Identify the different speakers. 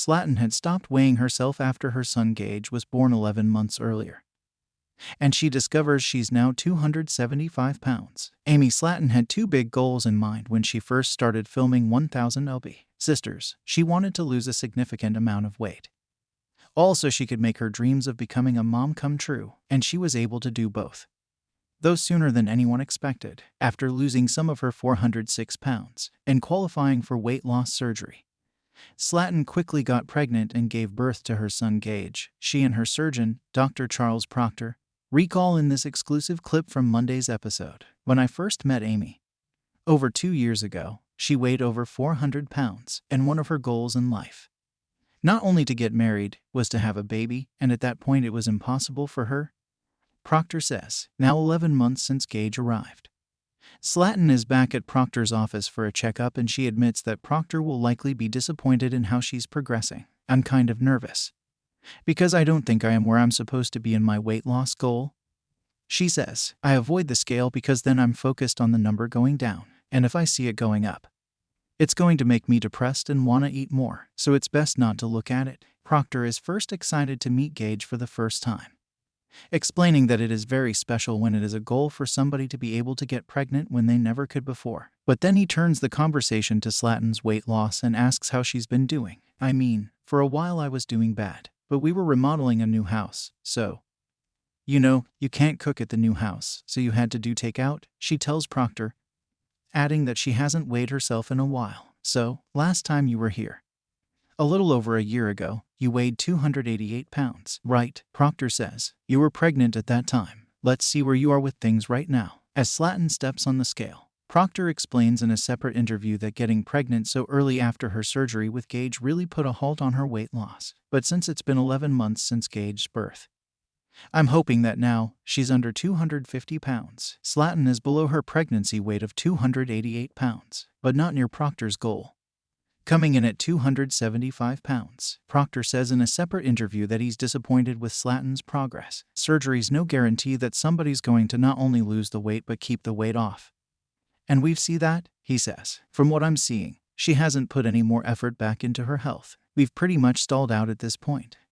Speaker 1: Slaton had stopped weighing herself after her son Gage was born 11 months earlier. And she discovers she's now 275 pounds. Amy Slaton had two big goals in mind when she first started filming 1000 LB Sisters. She wanted to lose a significant amount of weight. Also, she could make her dreams of becoming a mom come true, and she was able to do both. Though sooner than anyone expected, after losing some of her 406 pounds and qualifying for weight loss surgery. Slaton quickly got pregnant and gave birth to her son Gage. She and her surgeon, Dr. Charles Procter, recall in this exclusive clip from Monday's episode. When I first met Amy, over two years ago, she weighed over 400 pounds, and one of her goals in life, not only to get married, was to have a baby, and at that point it was impossible for her. Procter says, now 11 months since Gage arrived. Slaton is back at Procter's office for a checkup, and she admits that Procter will likely be disappointed in how she's progressing. I'm kind of nervous. Because I don't think I am where I'm supposed to be in my weight loss goal. She says, I avoid the scale because then I'm focused on the number going down, and if I see it going up, it's going to make me depressed and want to eat more, so it's best not to look at it. Procter is first excited to meet Gage for the first time, explaining that it is very special when it is a goal for somebody to be able to get pregnant when they never could before. But then he turns the conversation to Slaton's weight loss and asks how she's been doing. I mean, for a while I was doing bad, but we were remodeling a new house, so. You know, you can't cook at the new house, so you had to do takeout, she tells Procter, adding that she hasn't weighed herself in a while. So, last time you were here, a little over a year ago, you weighed 288 pounds. Right, Procter says. You were pregnant at that time. Let's see where you are with things right now. As Slaton steps on the scale, Procter explains in a separate interview that getting pregnant so early after her surgery with Gage really put a halt on her weight loss. But since it's been 11 months since Gage's birth, I'm hoping that now she's under 250 pounds. Slaton is below her pregnancy weight of 288 pounds, but not near Procter's goal. Coming in at 275 pounds, Procter says in a separate interview that he's disappointed with Slaton's progress. Surgery's no guarantee that somebody's going to not only lose the weight but keep the weight off. And we've see that, he says. From what I'm seeing, she hasn't put any more effort back into her health. We've pretty much stalled out at this point.